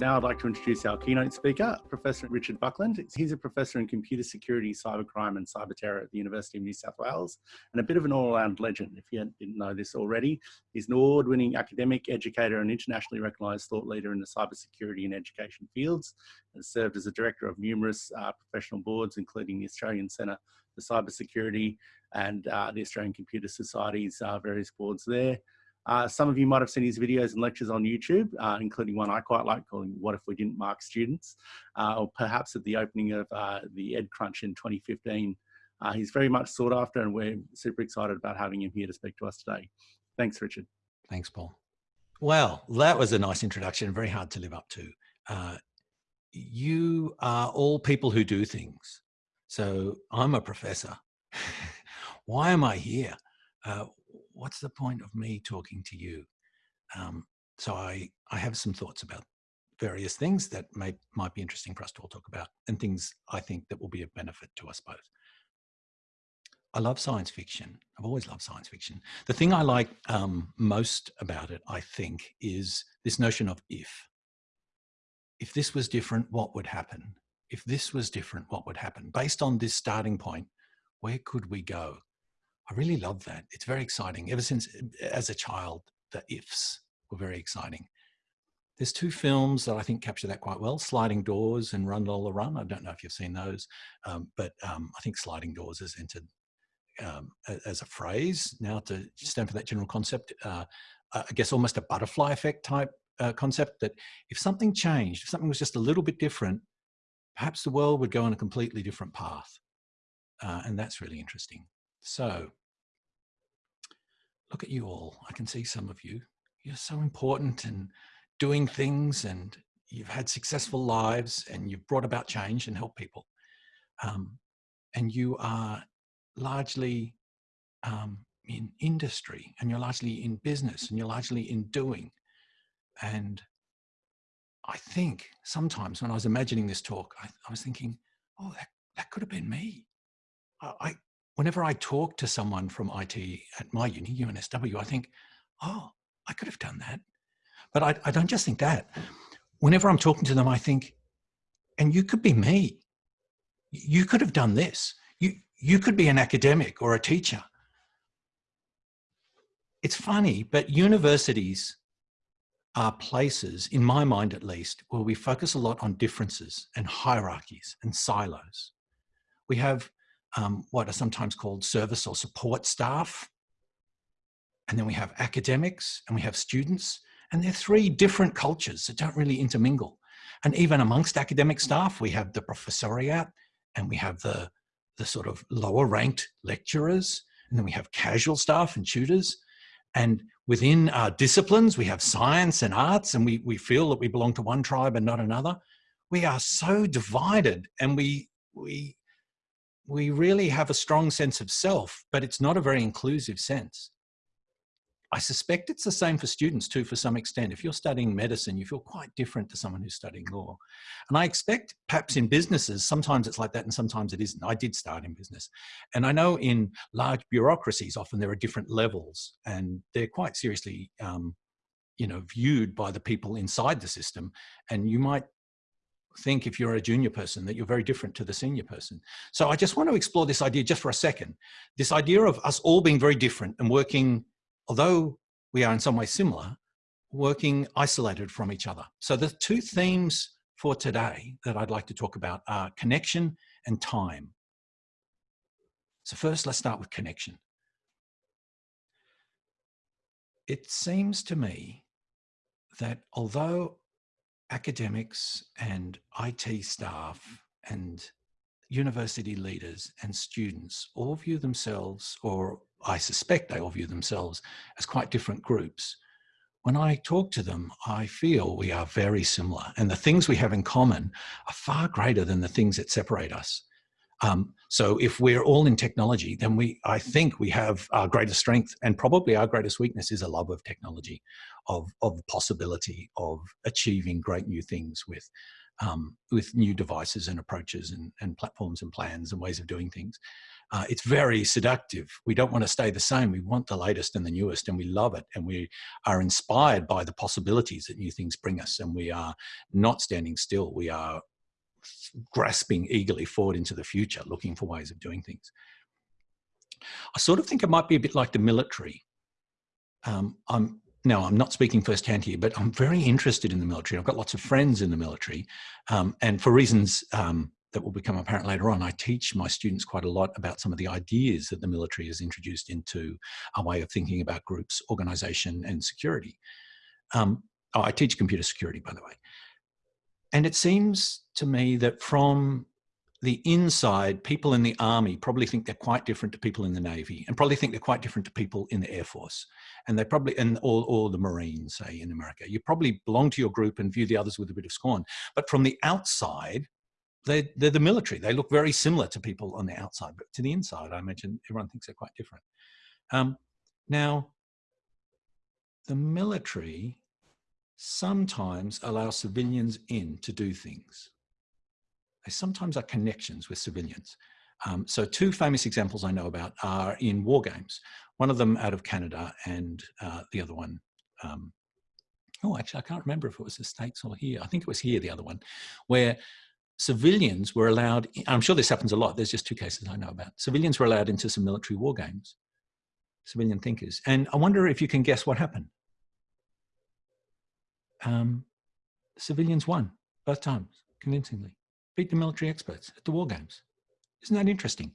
Now I'd like to introduce our keynote speaker, Professor Richard Buckland. He's a professor in computer security, cybercrime and cyber terror at the University of New South Wales and a bit of an all-around legend if you didn't know this already. He's an award-winning academic, educator and internationally recognised thought leader in the cybersecurity and education fields and served as a director of numerous uh, professional boards including the Australian Centre for Cybersecurity and uh, the Australian Computer Society's uh, various boards there. Uh, some of you might have seen his videos and lectures on YouTube, uh, including one I quite like calling What If We Didn't Mark Students, uh, or perhaps at the opening of uh, the EdCrunch in 2015. Uh, he's very much sought after and we're super excited about having him here to speak to us today. Thanks, Richard. Thanks, Paul. Well, that was a nice introduction, very hard to live up to. Uh, you are all people who do things. So I'm a professor. Why am I here? What's the point of me talking to you? Um, so I, I have some thoughts about various things that may, might be interesting for us to all talk about and things I think that will be of benefit to us both. I love science fiction. I've always loved science fiction. The thing I like um, most about it, I think, is this notion of if. If this was different, what would happen? If this was different, what would happen? Based on this starting point, where could we go? I really love that. It's very exciting. Ever since, as a child, the ifs were very exciting. There's two films that I think capture that quite well, Sliding Doors and Run Lola Run. I don't know if you've seen those, um, but um, I think Sliding Doors has entered um, as a phrase now to stand for that general concept. Uh, I guess almost a butterfly effect type uh, concept that if something changed, if something was just a little bit different, perhaps the world would go on a completely different path. Uh, and that's really interesting. So look at you all. I can see some of you. You're so important and doing things and you've had successful lives and you've brought about change and helped people. Um, and you are largely um, in industry and you're largely in business and you're largely in doing. And I think sometimes when I was imagining this talk, I, I was thinking, oh, that, that could have been me. I, whenever I talk to someone from IT at my uni, UNSW, I think, oh, I could have done that. But I, I don't just think that. Whenever I'm talking to them, I think, and you could be me. You could have done this. You, you could be an academic or a teacher. It's funny, but universities are places, in my mind at least, where we focus a lot on differences and hierarchies and silos. We have um, what are sometimes called service or support staff. And then we have academics and we have students. And they're three different cultures that don't really intermingle. And even amongst academic staff, we have the professoriate and we have the, the sort of lower ranked lecturers. And then we have casual staff and tutors. And within our disciplines, we have science and arts, and we, we feel that we belong to one tribe and not another. We are so divided and we, we we really have a strong sense of self, but it's not a very inclusive sense. I suspect it's the same for students too, for some extent. If you're studying medicine, you feel quite different to someone who's studying law. And I expect perhaps in businesses, sometimes it's like that and sometimes it isn't. I did start in business. And I know in large bureaucracies, often there are different levels and they're quite seriously, um, you know, viewed by the people inside the system. And you might think if you're a junior person that you're very different to the senior person. So I just want to explore this idea just for a second. This idea of us all being very different and working, although we are in some way similar, working isolated from each other. So the two themes for today that I'd like to talk about are connection and time. So first, let's start with connection. It seems to me that although academics and IT staff and university leaders and students all view themselves, or I suspect they all view themselves as quite different groups. When I talk to them, I feel we are very similar and the things we have in common are far greater than the things that separate us. Um, so if we're all in technology, then we, I think we have our greatest strength and probably our greatest weakness is a love of technology, of, of possibility, of achieving great new things with um, with new devices and approaches and, and, platforms and plans and ways of doing things. Uh, it's very seductive. We don't want to stay the same. We want the latest and the newest, and we love it. And we are inspired by the possibilities that new things bring us. And we are not standing still. We are grasping eagerly forward into the future, looking for ways of doing things. I sort of think it might be a bit like the military. Um, I'm now I'm not speaking firsthand here, but I'm very interested in the military. I've got lots of friends in the military, um, and for reasons um, that will become apparent later on, I teach my students quite a lot about some of the ideas that the military has introduced into a way of thinking about groups, organization, and security. Um, oh, I teach computer security, by the way. And it seems to me that from the inside, people in the army probably think they're quite different to people in the navy, and probably think they're quite different to people in the air force, and they probably and all or the marines, say in America. You probably belong to your group and view the others with a bit of scorn. But from the outside, they they're the military. They look very similar to people on the outside, but to the inside, I imagine everyone thinks they're quite different. Um, now, the military sometimes allow civilians in to do things they sometimes are connections with civilians. Um, so two famous examples I know about are in war games. One of them out of Canada and uh, the other one, um, oh, actually, I can't remember if it was the States or here. I think it was here, the other one, where civilians were allowed, I'm sure this happens a lot, there's just two cases I know about. Civilians were allowed into some military war games, civilian thinkers. And I wonder if you can guess what happened. Um, civilians won both times, convincingly beat the military experts at the war games. Isn't that interesting?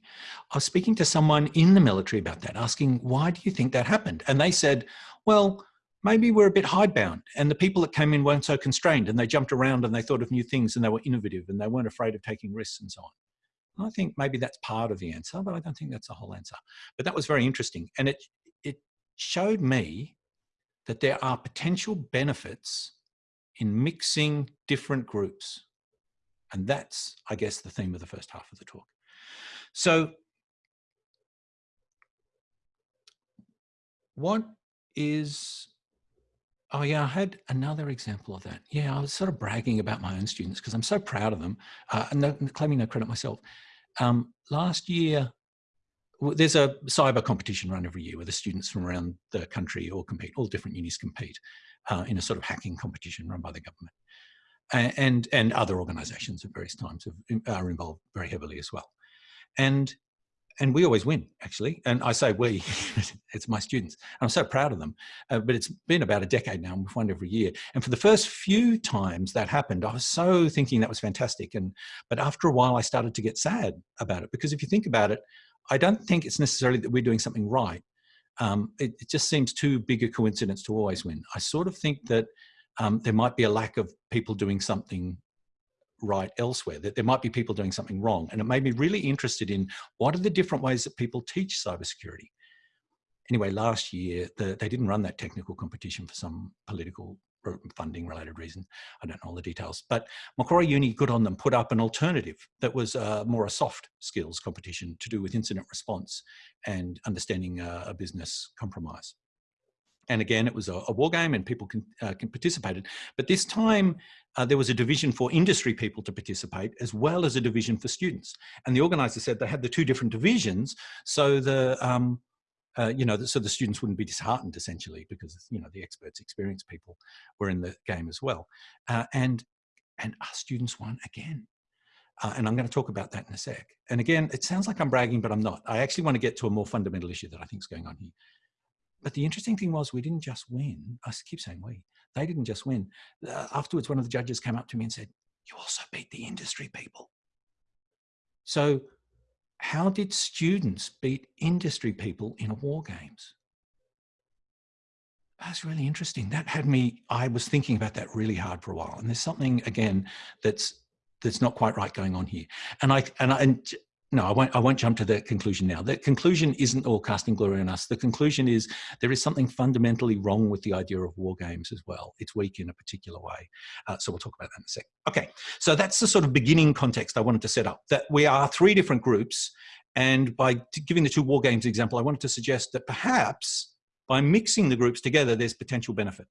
I was speaking to someone in the military about that, asking, why do you think that happened? And they said, well, maybe we're a bit hidebound and the people that came in weren't so constrained and they jumped around and they thought of new things and they were innovative and they weren't afraid of taking risks and so on. And I think maybe that's part of the answer, but I don't think that's the whole answer. But that was very interesting. And it, it showed me that there are potential benefits in mixing different groups and that's, I guess, the theme of the first half of the talk. So what is, oh yeah, I had another example of that. Yeah, I was sort of bragging about my own students because I'm so proud of them uh, and no, claiming no credit myself. Um, last year, there's a cyber competition run every year where the students from around the country all compete, all different unis compete uh, in a sort of hacking competition run by the government. And and other organizations at various times are involved very heavily as well. And and we always win actually. And i say we it's my students. I'm so proud of them. Uh, but it's been about a decade now and we've won every year. And for the first few times that happened i was so thinking that was fantastic. And but after a while i started to get sad about it. Because if you think about it i don't think it's necessarily that we're doing something right um, it, it just seems too big a coincidence to always win i sort of think that um, there might be a lack of people doing something right elsewhere, that there might be people doing something wrong. And it made me really interested in what are the different ways that people teach cybersecurity. Anyway, last year, the, they didn't run that technical competition for some political funding related reason. I don't know all the details, but Macquarie Uni, good on them, put up an alternative that was uh, more a soft skills competition to do with incident response and understanding uh, a business compromise. And again, it was a, a war game and people can, uh, can participated. But this time uh, there was a division for industry people to participate as well as a division for students. And the organizer said they had the two different divisions so the, um, uh, you know, so the students wouldn't be disheartened essentially because, you know, the experts, experienced people were in the game as well. Uh, and, and our students won again. Uh, and I'm going to talk about that in a sec. And again, it sounds like I'm bragging, but I'm not. I actually want to get to a more fundamental issue that I think is going on here. But the interesting thing was we didn't just win. I keep saying we. They didn't just win. Uh, afterwards, one of the judges came up to me and said, you also beat the industry people. So how did students beat industry people in war games? That's really interesting. That had me, I was thinking about that really hard for a while. And there's something, again, that's that's not quite right going on here. And I, and I, and no, I won't, I won't jump to the conclusion now. The conclusion isn't all casting glory on us. The conclusion is there is something fundamentally wrong with the idea of war games as well. It's weak in a particular way. Uh, so we'll talk about that in a sec. Okay, so that's the sort of beginning context I wanted to set up, that we are three different groups. And by giving the two war games example, I wanted to suggest that perhaps by mixing the groups together, there's potential benefit.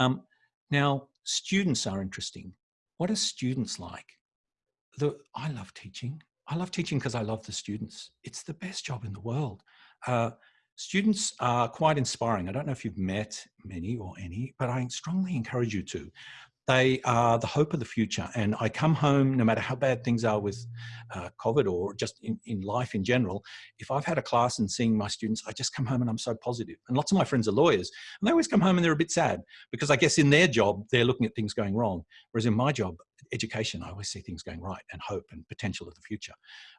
Um, now, students are interesting what are students like? The, I love teaching. I love teaching because I love the students. It's the best job in the world. Uh, students are quite inspiring. I don't know if you've met many or any, but I strongly encourage you to. They are the hope of the future. And I come home, no matter how bad things are with uh, COVID or just in, in life in general, if I've had a class and seeing my students, I just come home and I'm so positive. And lots of my friends are lawyers and they always come home and they're a bit sad because I guess in their job, they're looking at things going wrong. Whereas in my job, education, I always see things going right and hope and potential of the future.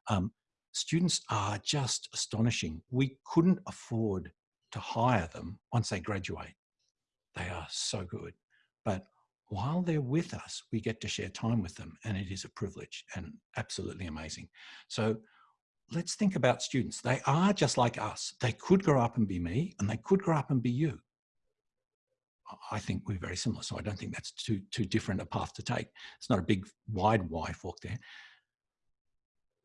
Um, students are just astonishing. We couldn't afford to hire them once they graduate. They are so good. But while they're with us, we get to share time with them and it is a privilege and absolutely amazing. So let's think about students. They are just like us. They could grow up and be me and they could grow up and be you. I think we're very similar. So I don't think that's too, too different a path to take. It's not a big wide Y fork there.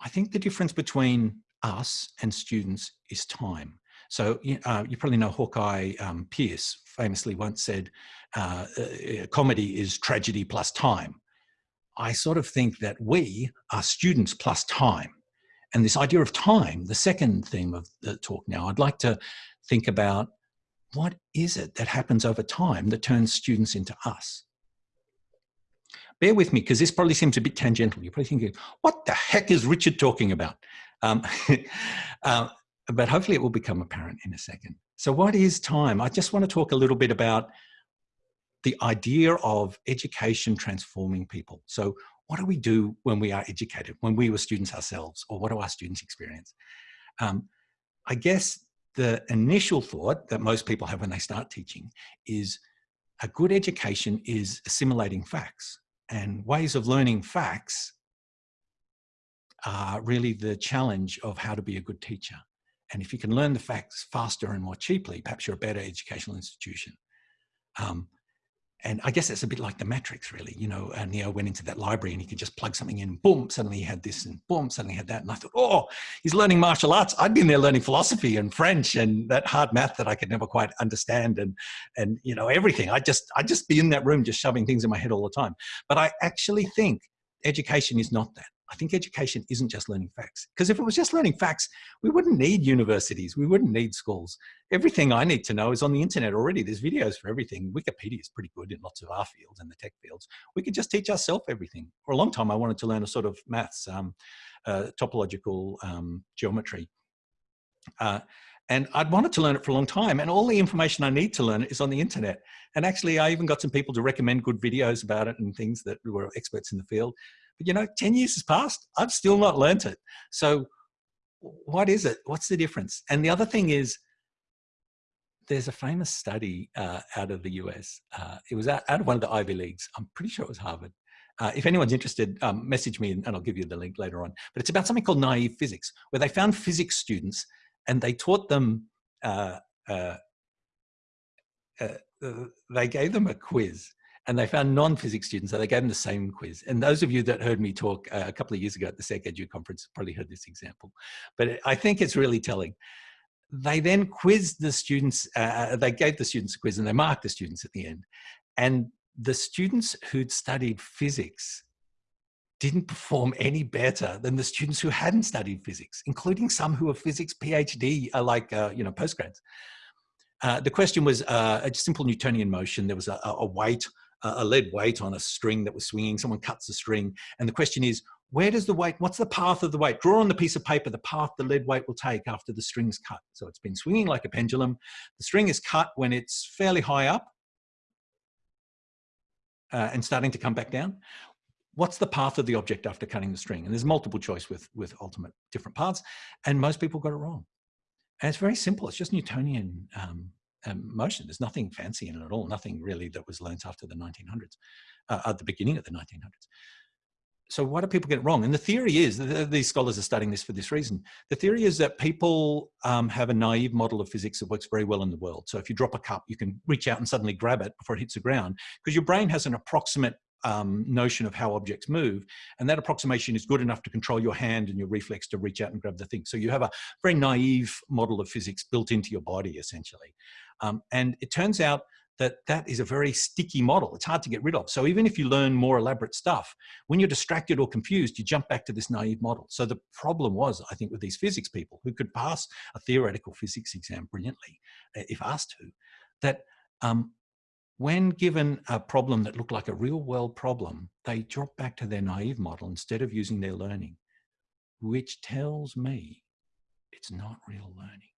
I think the difference between us and students is time. So uh, you probably know Hawkeye um, Pierce famously once said, uh, uh, comedy is tragedy plus time. I sort of think that we are students plus time. And this idea of time, the second theme of the talk now, I'd like to think about what is it that happens over time that turns students into us? Bear with me, because this probably seems a bit tangential. You're probably thinking, what the heck is Richard talking about? Um, uh, but hopefully it will become apparent in a second. So what is time? I just want to talk a little bit about the idea of education transforming people. So what do we do when we are educated, when we were students ourselves, or what do our students experience? Um, I guess the initial thought that most people have when they start teaching is a good education is assimilating facts and ways of learning facts are really the challenge of how to be a good teacher. And if you can learn the facts faster and more cheaply, perhaps you're a better educational institution. Um, and I guess it's a bit like the Matrix, really. You know, uh, Neo went into that library and he could just plug something in, boom, suddenly he had this, and boom, suddenly he had that. And I thought, oh, he's learning martial arts. I'd been there learning philosophy and French and that hard math that I could never quite understand, and and you know everything. I just I'd just be in that room just shoving things in my head all the time. But I actually think education is not that. I think education isn't just learning facts. Because if it was just learning facts, we wouldn't need universities. We wouldn't need schools. Everything I need to know is on the internet already. There's videos for everything. Wikipedia is pretty good in lots of our fields and the tech fields. We could just teach ourselves everything. For a long time, I wanted to learn a sort of maths, um, uh, topological um, geometry. Uh, and I'd wanted to learn it for a long time. And all the information I need to learn it is on the internet. And actually, I even got some people to recommend good videos about it and things that were experts in the field. You know, 10 years has passed, I've still not learnt it. So what is it? What's the difference? And the other thing is, there's a famous study uh, out of the US. Uh, it was out, out, of one of the Ivy Leagues. I'm pretty sure it was Harvard. Uh, if anyone's interested, um, message me and, and, I'll give you the link later on. But it's about something called naive physics, where they found physics students and they taught them, uh, uh, uh, they gave them a quiz and they found non-physics students, so they gave them the same quiz. And those of you that heard me talk uh, a couple of years ago at the SecEdu conference probably heard this example, but I think it's really telling. They then quizzed the students, uh, they gave the students a quiz and they marked the students at the end. And the students who'd studied physics didn't perform any better than the students who hadn't studied physics, including some who are physics PhD, uh, like, uh, you know, postgrads. Uh, the question was uh, a simple Newtonian motion. There was a, a weight a lead weight on a string that was swinging. Someone cuts the string. And the question is, where does the weight, what's the path of the weight? Draw on the piece of paper the path the lead weight will take after the string's cut. So it's been swinging like a pendulum. The string is cut when it's fairly high up uh, and starting to come back down. What's the path of the object after cutting the string? And there's multiple choice with, with ultimate different paths. And most people got it wrong. And it's very simple. It's just Newtonian um, um, motion. There's nothing fancy in it at all, nothing really that was learnt after the 1900s, uh, at the beginning of the 1900s. So why do people get it wrong? And the theory is, these scholars are studying this for this reason. The theory is that people um, have a naive model of physics that works very well in the world. So if you drop a cup, you can reach out and suddenly grab it before it hits the ground because your brain has an approximate um, notion of how objects move. And that approximation is good enough to control your hand and your reflex to reach out and grab the thing. So you have a very naive model of physics built into your body, essentially. Um, and it turns out that that is a very sticky model. It's hard to get rid of. So even if you learn more elaborate stuff, when you're distracted or confused, you jump back to this naive model. So the problem was, I think, with these physics people who could pass a theoretical physics exam brilliantly, uh, if asked to, that um, when given a problem that looked like a real world problem, they drop back to their naive model instead of using their learning, which tells me it's not real learning.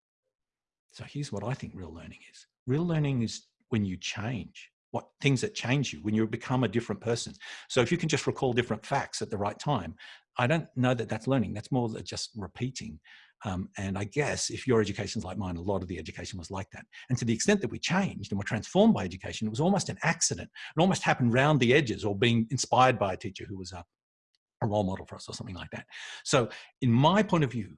So here's what I think real learning is. Real learning is when you change, what things that change you, when you become a different person. So if you can just recall different facts at the right time, I don't know that that's learning. That's more than just repeating. Um, and I guess if your education's like mine, a lot of the education was like that. And to the extent that we changed and were transformed by education, it was almost an accident. It almost happened round the edges or being inspired by a teacher who was a, a role model for us or something like that. So in my point of view,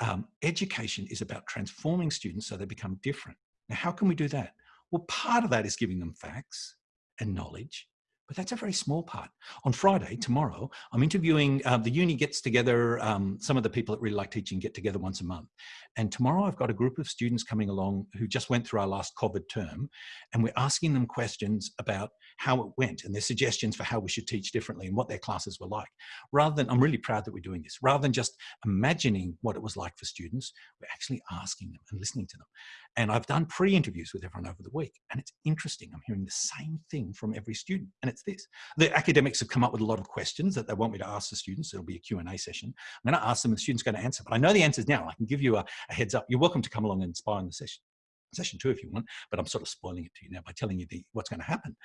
um, education is about transforming students so they become different. Now, how can we do that? Well, part of that is giving them facts and knowledge, but that's a very small part. On Friday, tomorrow, I'm interviewing, uh, the uni gets together, um, some of the people that really like teaching get together once a month. And tomorrow I've got a group of students coming along who just went through our last COVID term, and we're asking them questions about how it went and their suggestions for how we should teach differently and what their classes were like. Rather than, I'm really proud that we're doing this, rather than just imagining what it was like for students, we're actually asking them and listening to them. And I've done pre-interviews with everyone over the week, and it's interesting. I'm hearing the same thing from every student, and it's this. The academics have come up with a lot of questions that they want me to ask the students. It'll be a Q&A session. I'm going to ask them, and the student's going to answer. But I know the answers now. I can give you a, a heads up. You're welcome to come along and spy on the session, session two if you want, but I'm sort of spoiling it to you now by telling you the, what's going to happen.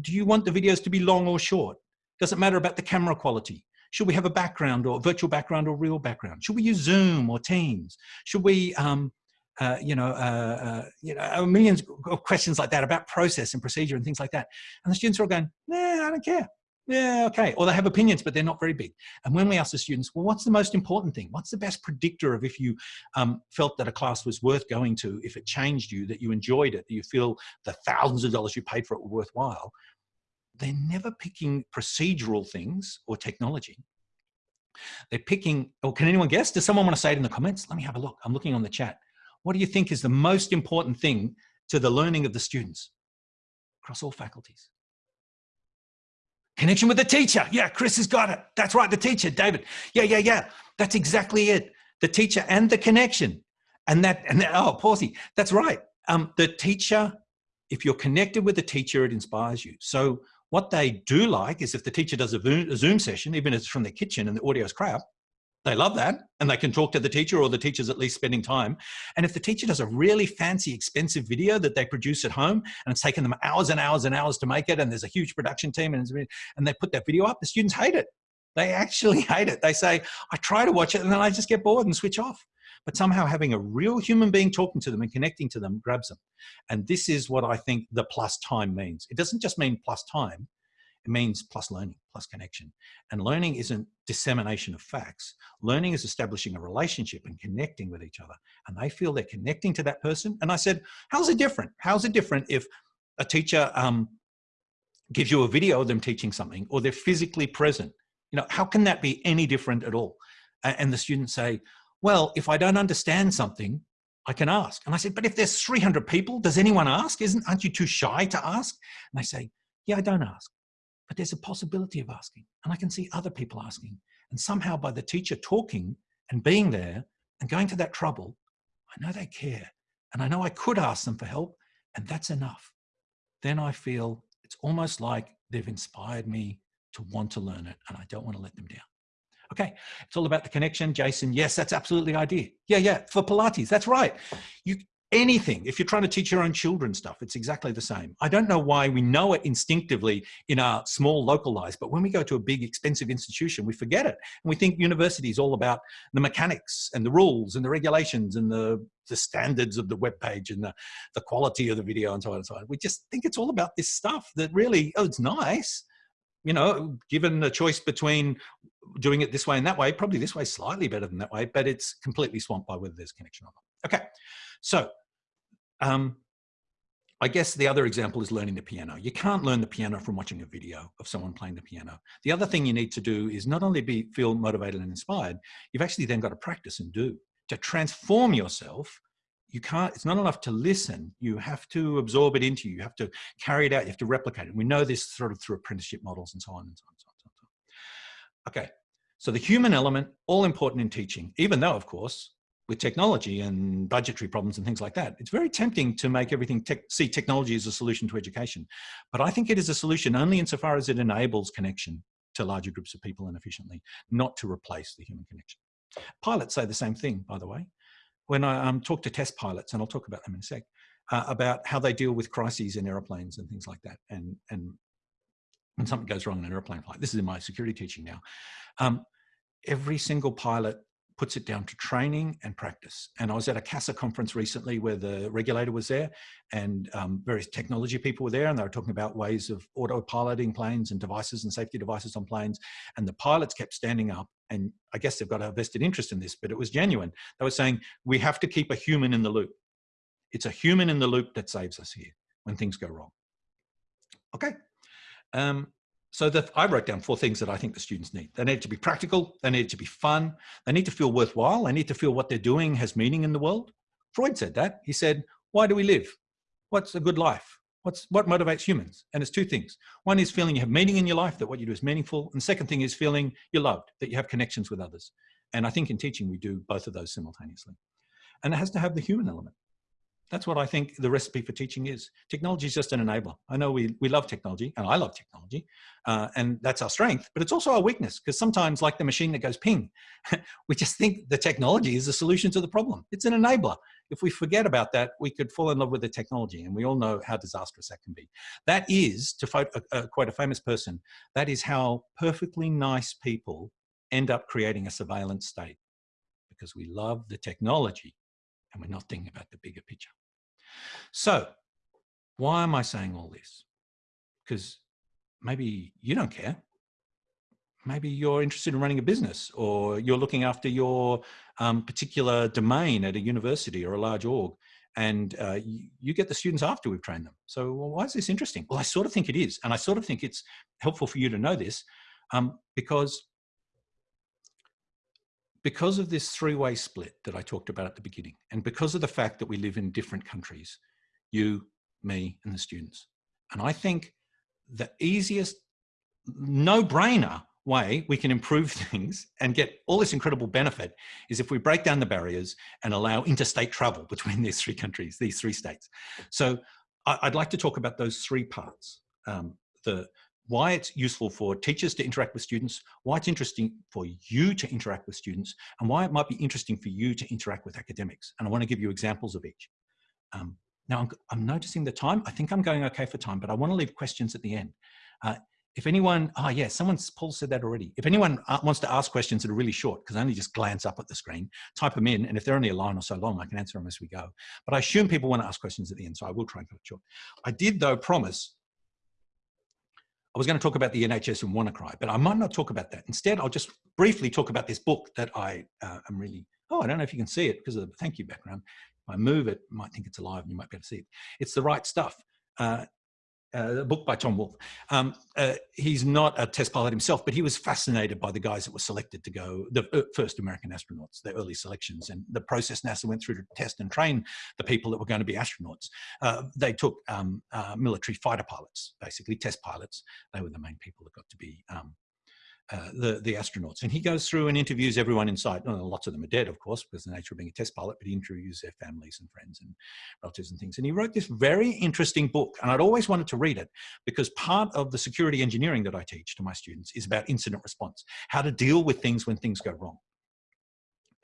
Do you want the videos to be long or short? Does it matter about the camera quality? Should we have a background or virtual background or real background? Should we use Zoom or Teams? Should we, um, uh, you know, uh, uh, you know, millions of questions like that about process and procedure and things like that. And the students are all going, nah, I don't care yeah, okay. Or they have opinions, but they're not very big. And when we ask the students, well, what's the most important thing? What's the best predictor of if you um, felt that a class was worth going to, if it changed you, that you enjoyed it, that you feel the thousands of dollars you paid for it were worthwhile? They're never picking procedural things or technology. They're picking, or can anyone guess? Does someone want to say it in the comments? Let me have a look. I'm looking on the chat. What do you think is the most important thing to the learning of the students across all faculties? Connection with the teacher. Yeah, Chris has got it. That's right, the teacher, David. Yeah, yeah, yeah. That's exactly it. The teacher and the connection. And that, and that, oh, Pawsey, that's right. Um, the teacher, if you're connected with the teacher, it inspires you. So what they do like is if the teacher does a Zoom session, even if it's from their kitchen and the audio is crap, they love that and they can talk to the teacher or the teacher's at least spending time. And if the teacher does a really fancy, expensive video that they produce at home and it's taken them hours and hours and hours to make it and there's a huge production team and, and they put that video up, the students hate it. They actually hate it. They say, I try to watch it and then I just get bored and switch off. But somehow having a real human being talking to them and connecting to them grabs them. And this is what I think the plus time means. It doesn't just mean plus time, it means plus learning, plus connection. And learning isn't dissemination of facts. Learning is establishing a relationship and connecting with each other. And they feel they're connecting to that person. And I said, how's it different? How's it different if a teacher um, gives you a video of them teaching something or they're physically present? You know, how can that be any different at all? And the students say, well, if I don't understand something, I can ask. And I said, but if there's 300 people, does anyone ask? Isn't, aren't you too shy to ask? And they say, yeah, I don't ask but there's a possibility of asking. And I can see other people asking. And somehow by the teacher talking and being there and going to that trouble, I know they care. And I know I could ask them for help and that's enough. Then I feel it's almost like they've inspired me to want to learn it and I don't want to let them down. Okay, it's all about the connection. Jason, yes, that's absolutely idea. Yeah, yeah, for Pilates, that's right. You, anything. If you're trying to teach your own children stuff, it's exactly the same. I don't know why we know it instinctively in our small local lives, but when we go to a big expensive institution, we forget it. And we think university is all about the mechanics and the rules and the regulations and the, the standards of the web page and the, the quality of the video and so on and so on. We just think it's all about this stuff that really, oh, it's nice. You know, given the choice between doing it this way and that way, probably this way slightly better than that way, but it's completely swamped by whether there's connection or not. Okay, so um, I guess the other example is learning the piano. You can't learn the piano from watching a video of someone playing the piano. The other thing you need to do is not only be feel motivated and inspired, you've actually then got to practice and do. To transform yourself, you can't, it's not enough to listen. You have to absorb it into you. You have to carry it out. You have to replicate it. We know this sort of through apprenticeship models and so on and so on. And so on, and so on. Okay. So the human element, all important in teaching, even though, of course, with technology and budgetary problems and things like that, it's very tempting to make everything te see technology as a solution to education. But I think it is a solution only insofar as it enables connection to larger groups of people and efficiently, not to replace the human connection. Pilots say the same thing, by the way. When I um, talk to test pilots, and I'll talk about them in a sec, uh, about how they deal with crises in aeroplanes and things like that, and, and when something goes wrong in an airplane flight. This is in my security teaching now. Um, every single pilot puts it down to training and practice. And I was at a CASA conference recently where the regulator was there and um, various technology people were there and they were talking about ways of auto-piloting planes and devices and safety devices on planes. And the pilots kept standing up and I guess they've got a vested interest in this, but it was genuine. They were saying, we have to keep a human in the loop. It's a human in the loop that saves us here when things go wrong. Okay. Um, so that I wrote down four things that I think the students need. They need to be practical, they need to be fun, they need to feel worthwhile, they need to feel what they're doing has meaning in the world. Freud said that. He said, why do we live? What's a good life? What's, what motivates humans? And it's two things. One is feeling you have meaning in your life, that what you do is meaningful. And the second thing is feeling you're loved, that you have connections with others. And I think in teaching, we do both of those simultaneously. And it has to have the human element. That's what I think the recipe for teaching is. Technology is just an enabler. I know we, we love technology, and I love technology, uh, and that's our strength, but it's also our weakness, because sometimes, like the machine that goes ping, we just think the technology is the solution to the problem. It's an enabler. If we forget about that, we could fall in love with the technology, and we all know how disastrous that can be. That is, to quote a, quite a famous person, that is how perfectly nice people end up creating a surveillance state, because we love the technology and we're not thinking about the bigger picture. So why am I saying all this? Because maybe you don't care. Maybe you're interested in running a business or you're looking after your um, particular domain at a university or a large org and uh, you, you, get the students after we've trained them. So well, why is this interesting? Well, I sort of think it is. And I sort of think it's helpful for you to know this um, because because of this three-way split that I talked about at the beginning, and because of the fact that we live in different countries, you, me, and the students. And I think the easiest, no-brainer way we can improve things and get all this incredible benefit is if we break down the barriers and allow interstate travel between these three countries, these three states. So I'd like to talk about those three parts. Um, the, why it's useful for teachers to interact with students, why it's interesting for you to interact with students, and why it might be interesting for you to interact with academics. And I want to give you examples of each. Um, now, I'm, I'm, noticing the time. I think I'm going okay for time, but I want to leave questions at the end. Uh, if anyone, oh yeah, someone's, Paul said that already. If anyone uh, wants to ask questions that are really short, because I only just glance up at the screen, type them in, and if they're only a line or so long, I can answer them as we go. But I assume people want to ask questions at the end, so I will try and cut it short. I did, though, promise I was going to talk about the NHS and WannaCry, but I might not talk about that. Instead, I'll just briefly talk about this book that I uh, am really, oh, I don't know if you can see it because of the thank you background. If I move it, you might think it's alive and you might be able to see it. It's the right stuff. Uh, uh, a book by Tom Wolfe. Um, uh, he's not a test pilot himself, but he was fascinated by the guys that were selected to go, the uh, first American astronauts, the early selections, and the process NASA went through to test and train the people that were going to be astronauts. Uh, they took um, uh, military fighter pilots, basically test pilots. They were the main people that got to be um, uh, the, the astronauts. And he goes through and interviews everyone inside. Well, lots of them are dead, of course, because the nature of being a test pilot, but he interviews their families and friends and relatives and things. And he wrote this very interesting book. And I'd always wanted to read it because part of the security engineering that I teach to my students is about incident response, how to deal with things when things go wrong.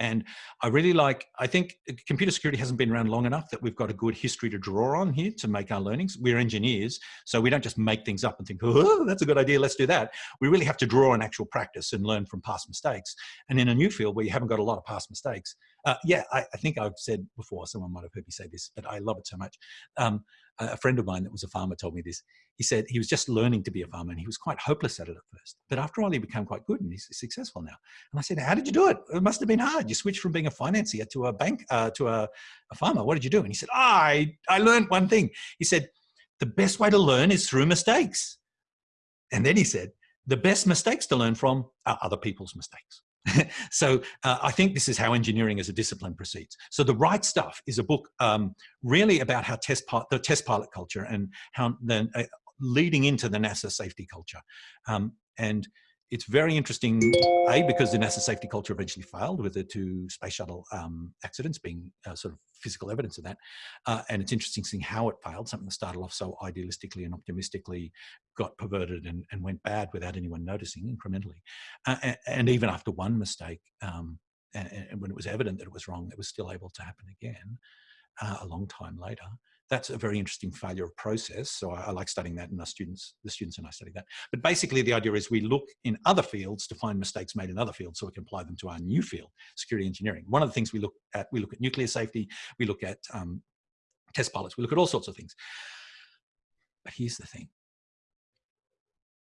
And I really like, I think computer security hasn't been around long enough that we've got a good history to draw on here to make our learnings. We're engineers, so we don't just make things up and think, oh, that's a good idea, let's do that. We really have to draw on actual practice and learn from past mistakes. And in a new field where you haven't got a lot of past mistakes, uh, yeah, I, I, think I've said before, someone might have heard me say this, but I love it so much. Um, a friend of mine that was a farmer told me this. He said he was just learning to be a farmer and he was quite hopeless at it at first. But after all, he became quite good and he's successful now. And I said, how did you do it? It must have been hard. You switched from being a financier to a bank, uh, to a, a, farmer. What did you do? And he said, oh, I, I learned one thing. He said, the best way to learn is through mistakes. And then he said, the best mistakes to learn from are other people's mistakes. so uh, I think this is how engineering as a discipline proceeds. So the right stuff is a book um, really about how test the test pilot culture and how then uh, leading into the NASA safety culture. Um, and it's very interesting, A, because the NASA safety culture eventually failed with the two space shuttle um, accidents being uh, sort of physical evidence of that. Uh, and it's interesting seeing how it failed, something that started off so idealistically and optimistically got perverted and, and went bad without anyone noticing incrementally. Uh, and, and, even after one mistake, um, and, and, when it was evident that it was wrong, it was still able to happen again uh, a long time later that's a very interesting failure of process. So I, I, like studying that and our students, the students and I study that. But basically the idea is we look in other fields to find mistakes made in other fields so we can apply them to our new field, security engineering. One of the things we look at, we look at nuclear safety, we look at um, test pilots, we look at all sorts of things. But here's the thing.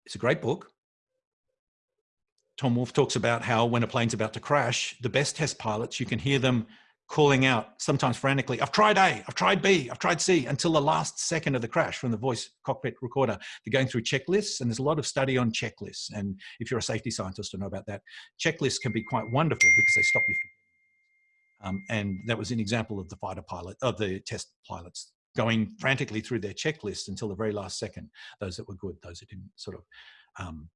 It's a great book. Tom Wolfe talks about how when a plane's about to crash, the best test pilots, you can hear them calling out, sometimes frantically, I've tried A, I've tried B, I've tried C, until the last second of the crash from the voice cockpit recorder. They're going through checklists, and there's a lot of study on checklists. And if you're a safety scientist to know about that, checklists can be quite wonderful because they stop you. from. Um, and that was an example of the fighter pilot, of the test pilots going frantically through their checklist until the very last second, those that were good, those that didn't sort of, um,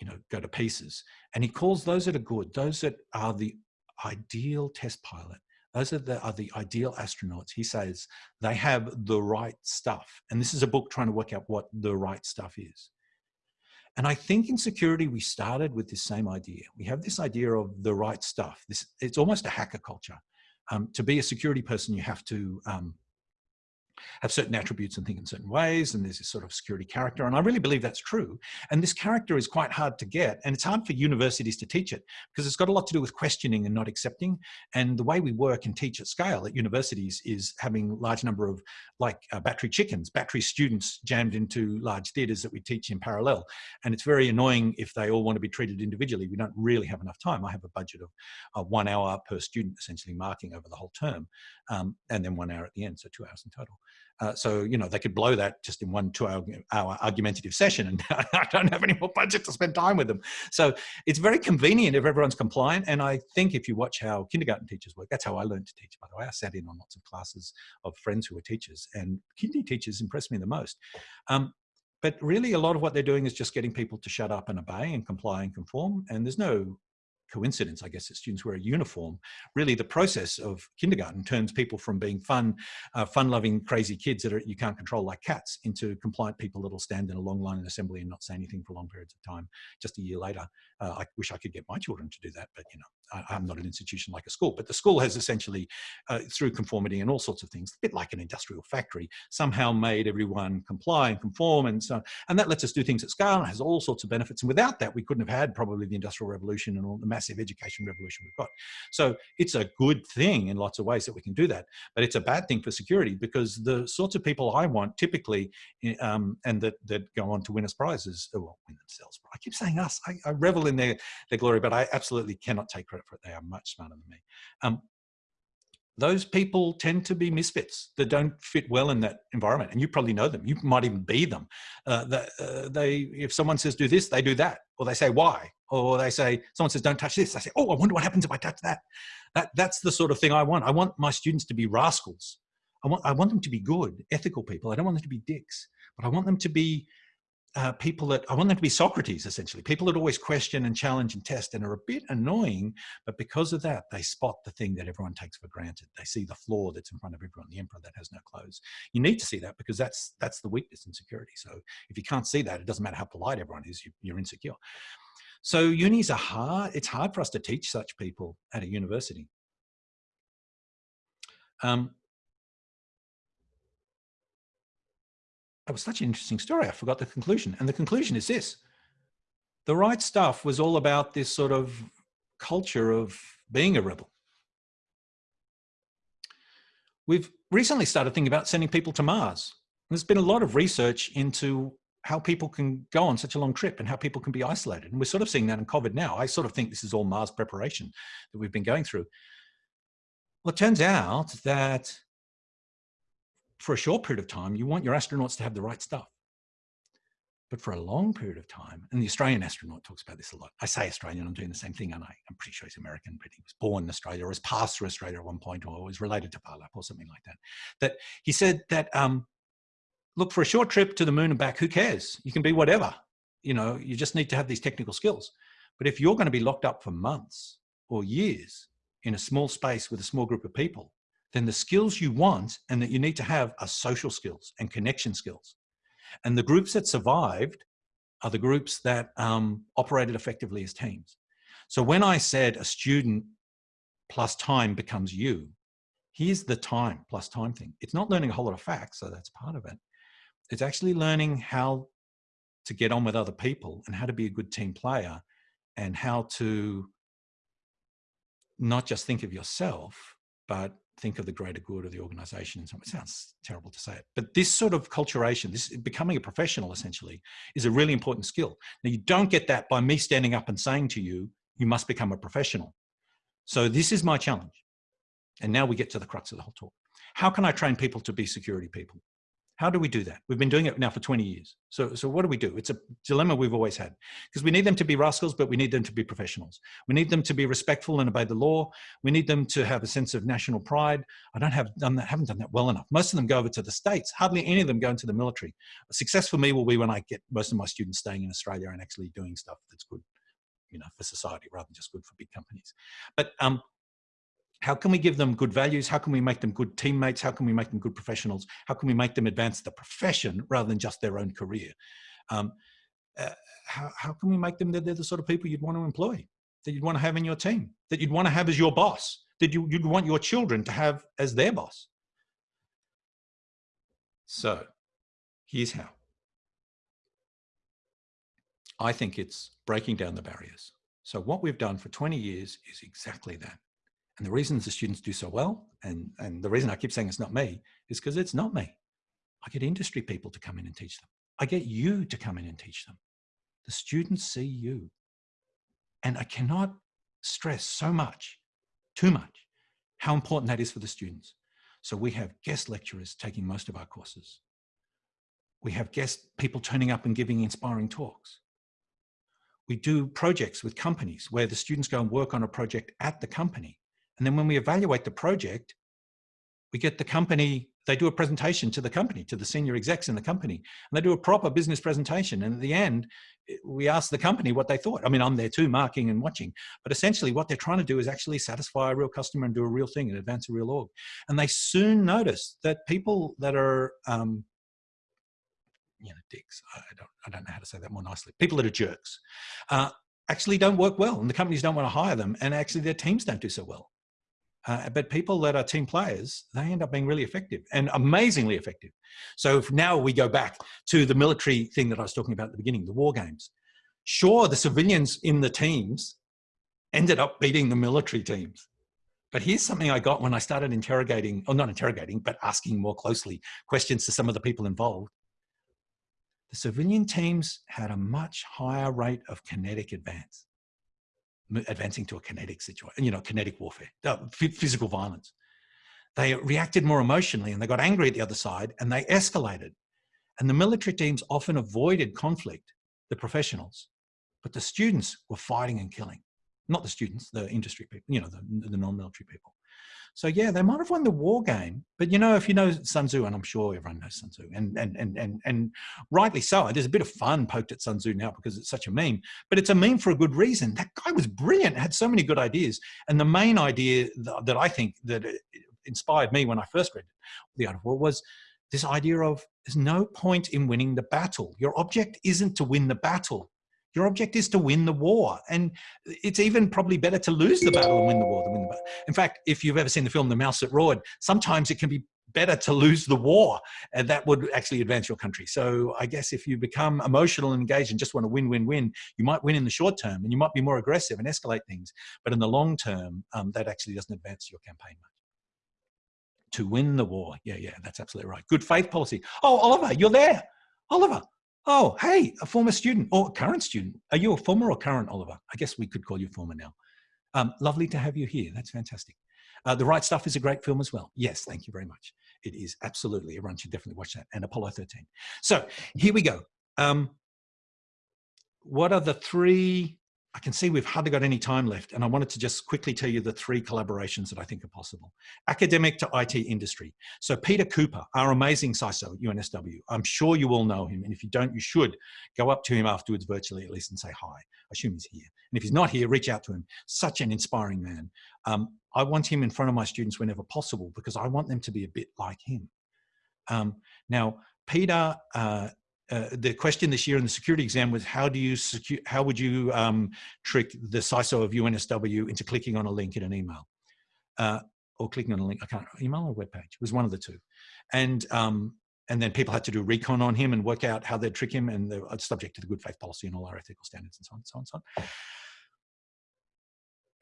you know, go to pieces. And he calls those that are good, those that are the ideal test pilot, those are the, are the ideal astronauts. He says they have the right stuff. And this is a book trying to work out what the right stuff is. And I think in security, we started with this same idea. We have this idea of the right stuff. This, it's almost a hacker culture. Um, to be a security person, you have to um, have certain attributes and think in certain ways, and there's this sort of security character. And I really believe that's true. And this character is quite hard to get, and it's hard for universities to teach it because it's got a lot to do with questioning and not accepting. And the way we work and teach at scale at universities is having large number of like uh, battery chickens, battery students jammed into large theaters that we teach in parallel. And it's very annoying if they all want to be treated individually. We don't really have enough time. I have a budget of uh, one hour per student essentially marking over the whole term, um, and then one hour at the end, so two hours in total. Uh, so, you know, they could blow that just in one two hour, hour argumentative session and I don't have any more budget to spend time with them. So it's very convenient if everyone's compliant. And I think if you watch how kindergarten teachers work, that's how I learned to teach, by the way. I sat in on lots of classes of friends who were teachers and kindy teachers impressed me the most. Um, but really a lot of what they're doing is just getting people to shut up and obey and comply and conform. And there's no coincidence, I guess, that students wear a uniform. Really, the process of kindergarten turns people from being fun, uh, fun-loving, crazy kids that are, you can't control like cats into compliant people that'll stand in a long line in assembly and not say anything for long periods of time. Just a year later, uh, I wish I could get my children to do that, but you know, I, am not an institution like a school. But the school has essentially, uh, through conformity and all sorts of things, a bit like an industrial factory, somehow made everyone comply and conform, and so and that lets us do things at scale and has all sorts of benefits. And without that, we couldn't have had probably the industrial revolution and all the massive education revolution we've got. So it's a good thing in lots of ways that we can do that, but it's a bad thing for security because the sorts of people I want typically, eh, um, and that, that go on to win us prizes, well, win themselves. I keep saying us, I, I, revel in their, their glory, but I absolutely cannot take credit for it. They are much smarter than me. Um, those people tend to be misfits that don't fit well in that environment and you probably know them. You might even be them. Uh, uh, they if someone says do this they do that. Or they say why? Or they say someone says don't touch this. I say oh i wonder what happens if i touch that. That that's the sort of thing i want. I want my students to be rascals. I want i want them to be good ethical people. I don't want them to be dicks but i want them to be uh, people that I want them to be Socrates, essentially, people that always question and challenge and test and are a bit annoying, but because of that, they spot the thing that everyone takes for granted. They see the flaw that's in front of everyone, the emperor that has no clothes. You need to see that because that's that's the weakness in security. So if you can't see that, it doesn't matter how polite everyone is, you, you're insecure. So unis are hard. It's hard for us to teach such people at a university. Um, That was such an interesting story. I forgot the conclusion. And the conclusion is this. The right stuff was all about this sort of culture of being a rebel. We've recently started thinking about sending people to Mars. There's been a lot of research into how people can go on such a long trip and how people can be isolated. And we're sort of seeing that in COVID now. I sort of think this is all Mars preparation that we've been going through. Well, it turns out that for a short period of time, you want your astronauts to have the right stuff. But for a long period of time, and the Australian astronaut talks about this a lot. I say Australian, I'm doing the same thing, and I'm pretty sure he's American, but he was born in Australia or was passed through Australia at one point or was related to Palap or something like that. That he said that, um, look, for a short trip to the moon and back, who cares? You can be whatever. You know, you just need to have these technical skills. But if you're going to be locked up for months or years in a small space with a small group of people, then the skills you want and that you need to have are social skills and connection skills. And the groups that survived are the groups that um, operated effectively as teams. So when I said a student plus time becomes you, here's the time plus time thing. It's not learning a whole lot of facts, so that's part of it. It's actually learning how to get on with other people and how to be a good team player and how to not just think of yourself, but think of the greater good of the organization. It sounds terrible to say it, but this sort of culturation, this becoming a professional essentially, is a really important skill. Now you don't get that by me standing up and saying to you, you must become a professional. So this is my challenge. And now we get to the crux of the whole talk. How can I train people to be security people? How do we do that? We've been doing it now for 20 years. So, so what do we do? It's a dilemma we've always had because we need them to be rascals, but we need them to be professionals. We need them to be respectful and obey the law. We need them to have a sense of national pride. I don't have done that, haven't done that well enough. Most of them go over to the States. Hardly any of them go into the military. A success for me will be when I get most of my students staying in Australia and actually doing stuff that's good you know, for society rather than just good for big companies. But um, how can we give them good values? How can we make them good teammates? How can we make them good professionals? How can we make them advance the profession rather than just their own career? Um, uh, how, how can we make them that they're the sort of people you'd want to employ, that you'd want to have in your team, that you'd want to have as your boss, that you, you'd want your children to have as their boss? So here's how. I think it's breaking down the barriers. So what we've done for 20 years is exactly that. And the reasons the students do so well, and, and the reason I keep saying it's not me, is because it's not me. I get industry people to come in and teach them. I get you to come in and teach them. The students see you. And I cannot stress so much, too much, how important that is for the students. So we have guest lecturers taking most of our courses. We have guest people turning up and giving inspiring talks. We do projects with companies where the students go and work on a project at the company and then when we evaluate the project, we get the company, they do a presentation to the company, to the senior execs in the company, and they do a proper business presentation. And at the end, eh, we ask the company what they thought. I mean, I'm there too, marking and watching, but essentially what they're trying to do is actually satisfy a real customer and do a real thing and advance a real org. And they soon notice that people that are, um, you know, dicks, I don't, I don't know how to say that more nicely, people that are jerks, uh, actually don't work well and the companies don't want to hire them and actually their teams don't do so well. Uh, but people that are team players, they end up being really effective and amazingly effective. So if now we go back to the military thing that I was talking about at the beginning, the war games. Sure, the civilians in the teams ended up beating the military teams. But here's something I got when I started interrogating, or not interrogating, but asking more closely questions to some of the people involved. The civilian teams had a much higher rate of kinetic advance advancing to a kinetic situation, you know, kinetic warfare, physical violence. They reacted more emotionally and they got angry at the other side and they escalated. And the military teams often avoided conflict, the professionals, but the students were fighting and killing. Not the students, the industry people, you know, the, the non-military people. So yeah, they might have won the war game, but you know, if you know Sun Tzu, and I'm sure everyone knows Sun Tzu, and and and and and rightly so. There's a bit of fun poked at Sun Tzu now because it's such a meme, but it's a meme for a good reason. That guy was brilliant, had so many good ideas, and the main idea that I think that inspired me when I first read the Art of War was this idea of there's no point in winning the battle. Your object isn't to win the battle. Your object is to win the war. And it's even probably better to lose the battle and win the war than win the battle. In fact, if you've ever seen the film The Mouse That Roared, sometimes it can be better to lose the war and that would actually advance your country. So I guess if you become emotional and engaged and just want to win, win, win, you might win in the short term and you might be more aggressive and escalate things. But in the long term, um, that actually doesn't advance your campaign much. To win the war. Yeah, yeah, that's absolutely right. Good faith policy. Oh, Oliver, you're there. Oliver, Oh, hey, a former student or current student. Are you a former or current, Oliver? I guess we could call you former now. Um, lovely to have you here. That's fantastic. Uh, the Right Stuff is a great film as well. Yes, thank you very much. It is absolutely. Everyone should definitely watch that. And Apollo 13. So here we go. Um, what are the three I can see we've hardly got any time left, and I wanted to just quickly tell you the three collaborations that I think are possible. Academic to IT industry. So Peter Cooper, our amazing CISO at UNSW, I'm sure you all know him, and if you don't, you should go up to him afterwards virtually at least and say hi. I assume he's here. And if he's not here, reach out to him. Such an inspiring man. Um, I want him in front of my students whenever possible because I want them to be a bit like him. Um, now, Peter uh, uh, the question this year in the security exam was how do you secure, how would you um, trick the CISO of UNSW into clicking on a link in an email uh, or clicking on a link, I can't, email or web page, it was one of the two. And, um, and then people had to do recon on him and work out how they'd trick him and they're subject to the good faith policy and all our ethical standards and so on, and so on, and so on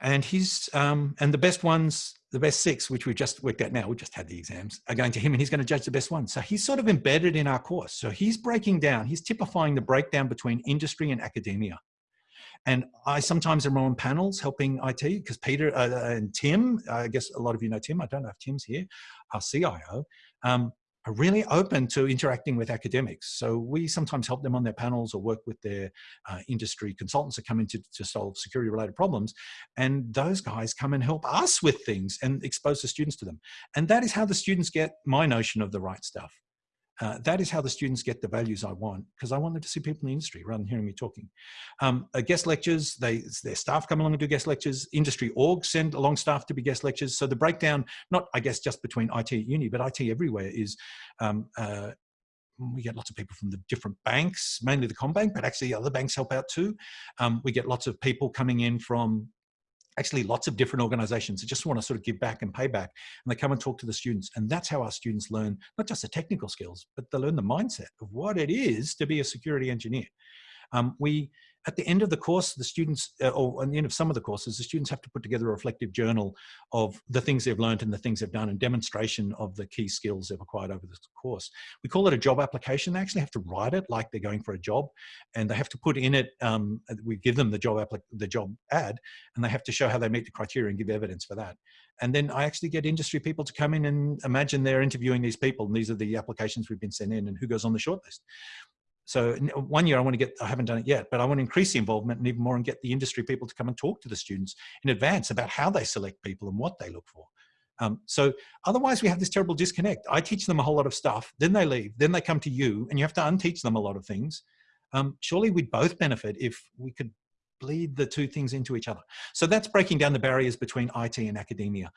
and he's um, and the best ones the best six which we've just worked out now we just had the exams are going to him and he's going to judge the best ones so he's sort of embedded in our course. So he's breaking down he's typifying the breakdown between industry and academia. And I sometimes am on panels helping IT because Peter uh, and Tim, I guess a lot of you know Tim, I don't know if Tim's here, our CIO, um, are really open to interacting with academics. So we sometimes help them on their panels or work with their uh, industry consultants that come in to, to solve security related problems. And those guys come and help us with things and expose the students to them. And that is how the students get my notion of the right stuff. Uh, that is how the students get the values I want because I want them to see people in the industry rather than hearing me talking. Um, uh, guest lectures, they, their staff come along and do guest lectures. Industry orgs send along staff to be guest lectures. So the breakdown, not I guess just between IT at uni, but IT everywhere is um, uh, we get lots of people from the different banks, mainly the CommBank, but actually other banks help out too. Um, we get lots of people coming in from actually lots of different organizations that just want to sort of give back and pay back and they come and talk to the students and that's how our students learn not just the technical skills but they learn the mindset of what it is to be a security engineer. Um, we at the end of the course, the students, uh, or at the end of some of the courses, the students have to put together a reflective journal of the things they've learned and the things they've done and demonstration of the key skills they've acquired over the course. We call it a job application. They actually have to write it like they're going for a job and they have to put in it, um, we give them the job, the job ad and they have to show how they meet the criteria and give evidence for that. And then I actually get industry people to come in and imagine they're interviewing these people and these are the applications we've been sent in and who goes on the shortlist. So one year I want to get, I haven't done it yet, but I want to increase the involvement and even more and get the industry people to come and talk to the students in advance about how they select people and what they look for. Um, so otherwise we have this terrible disconnect. I teach them a whole lot of stuff, then they leave, then they come to you and you have to unteach them a lot of things. Um, surely we'd both benefit if we could bleed the two things into each other. So that's breaking down the barriers between IT and academia.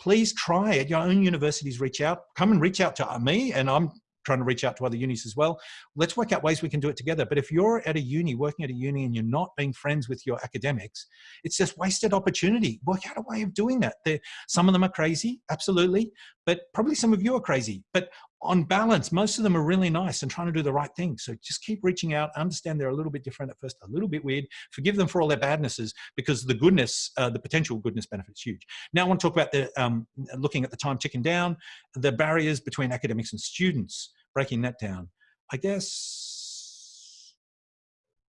Please try at your own universities, reach out, come and reach out to me and I'm trying to reach out to other unis as well. Let's work out ways we can do it together. But if you're at a uni, working at a uni, and you're not being friends with your academics, it's just wasted opportunity. Work out a way of doing that. They're, some of them are crazy, absolutely, but probably some of you are crazy. But on balance, most of them are really nice and trying to do the right thing. So just keep reaching out. Understand they're a little bit different at first, a little bit weird. Forgive them for all their badnesses because the goodness, uh, the potential goodness benefits huge. Now I want to talk about the um, looking at the time ticking down, the barriers between academics and students, breaking that down. I guess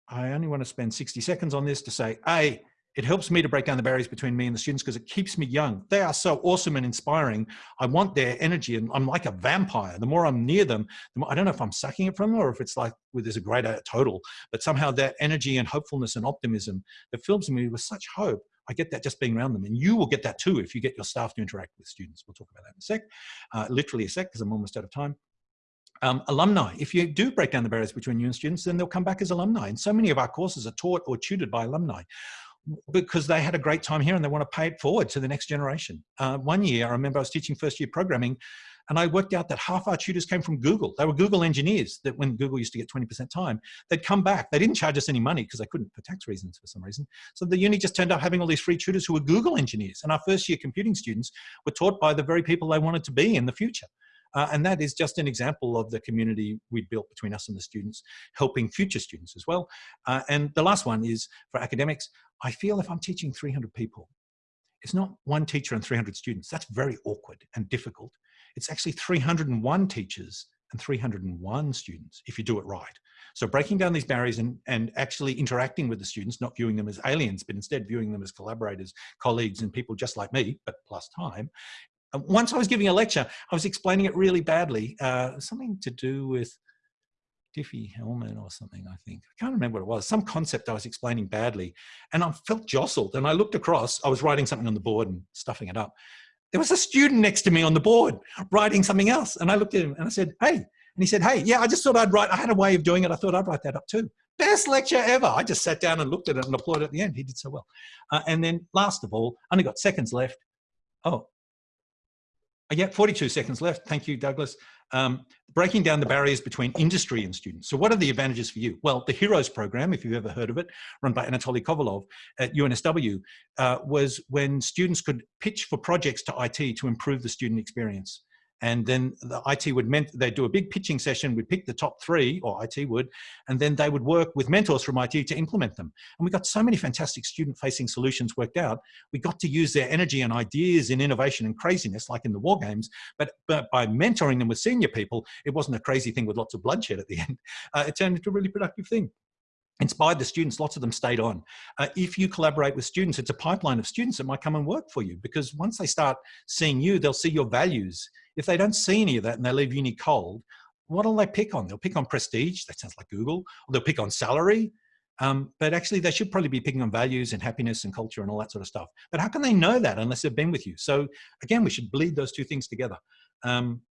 I only want to spend 60 seconds on this to say, A, it helps me to break down the barriers between me and the students because it keeps me young. They are so awesome and inspiring. I want their energy and I'm like a vampire. The more I'm near them, the more, I don't know if I'm sucking it from them or if it's like well, there's a greater total, but somehow that energy and hopefulness and optimism that fills me with such hope I get that just being around them. And you will get that too if you get your staff to interact with students. We'll talk about that in a sec, uh, literally a sec, because I'm almost out of time. Um, alumni, if you do break down the barriers between you and students, then they'll come back as alumni. And so many of our courses are taught or tutored by alumni because they had a great time here and they want to pay it forward to the next generation. Uh, one year, I remember I was teaching first year programming and I worked out that half our tutors came from Google. They were Google engineers that when Google used to get 20% time, they'd come back. They didn't charge us any money because they couldn't for tax reasons for some reason. So the uni just turned up having all these free tutors who were Google engineers. And our first year computing students were taught by the very people they wanted to be in the future. Uh, and that is just an example of the community we built between us and the students, helping future students as well. Uh, and the last one is for academics, I feel if I'm teaching 300 people, it's not one teacher and 300 students. That's very awkward and difficult. It's actually 301 teachers and 301 students if you do it right. So breaking down these barriers and, and actually interacting with the students, not viewing them as aliens, but instead viewing them as collaborators, colleagues, and people just like me, but plus time. Once I was giving a lecture, I was explaining it really badly, uh, something to do with Diffie-Hellman or something, I think. I can't remember what it was. Some concept I was explaining badly. And I felt jostled. And I looked across, I was writing something on the board and stuffing it up. There was a student next to me on the board writing something else. And I looked at him and I said, hey. And he said, hey, yeah, I just thought I'd write, I had a way of doing it. I thought I'd write that up too. Best lecture ever. I just sat down and looked at it and applauded at the end. He did so well. Uh, and then last of all, only got seconds left. Oh, yeah, 42 seconds left. Thank you, Douglas. Um, breaking down the barriers between industry and students. So what are the advantages for you? Well, the HEROES program, if you've ever heard of it, run by Anatoly Kovalov at UNSW, uh, was when students could pitch for projects to IT to improve the student experience. And then the IT would, they'd do a big pitching session, we'd pick the top three, or IT would, and then they would work with mentors from IT to implement them. And we got so many fantastic student-facing solutions worked out. We got to use their energy and ideas in innovation and craziness, like in the war games, but, but by mentoring them with senior people, it wasn't a crazy thing with lots of bloodshed at the end. Uh, it turned into a really productive thing inspired the students lots of them stayed on uh, if you collaborate with students it's a pipeline of students that might come and work for you because once they start seeing you they'll see your values if they don't see any of that and they leave uni cold, what'll they pick on? They'll pick on prestige, that sounds like Google, or they'll pick on salary, um, but actually they should probably be picking on values and happiness and culture and all that sort of stuff. But how can they know that unless they've been with you? So again, we should bleed those two things together. Um,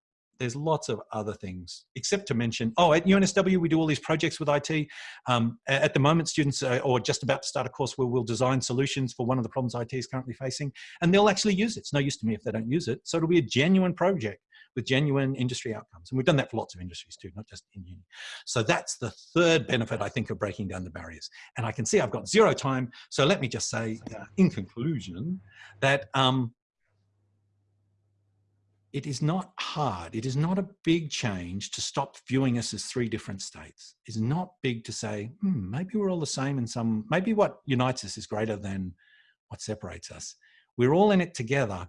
there's lots of other things, except to mention, oh, at UNSW, we do all these projects with IT. Um, at the moment, students are or just about to start a course where we'll design solutions for one of the problems IT is currently facing, and they'll actually use it. It's no use to me if they don't use it. So it'll be a genuine project with genuine industry outcomes. And we've done that for lots of industries too, not just in uni. So that's the third benefit, I think, of breaking down the barriers. And I can see I've got zero time. So let me just say uh, in conclusion that um, it is not hard. It is not a big change to stop viewing us as three different states. It's not big to say, hmm, maybe we're all the same in some, maybe what unites us is greater than what separates us. We're all in it together,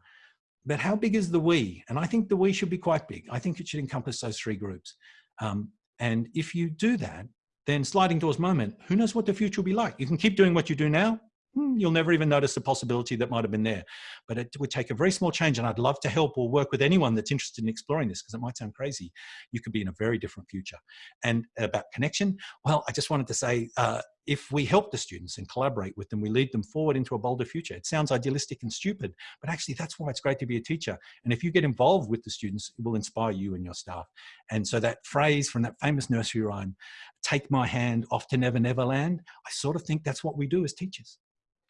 but how big is the we? And I think the we should be quite big. I think it should encompass those three groups. Um, and if you do that, then sliding doors moment, who knows what the future will be like? You can keep doing what you do now, you'll never even notice the possibility that might have been there. But it would take a very small change and I'd love to help or work with anyone that's interested in exploring this because it might sound crazy. You could be in a very different future. And about connection, well, I just wanted to say, uh, if we help the students and collaborate with them, we lead them forward into a bolder future. It sounds idealistic and stupid, but actually that's why it's great to be a teacher. And if you get involved with the students, it will inspire you and your staff. And so that phrase from that famous nursery rhyme, take my hand off to never, never land, I sort of think that's what we do as teachers.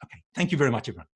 Okay, thank you very much, everyone.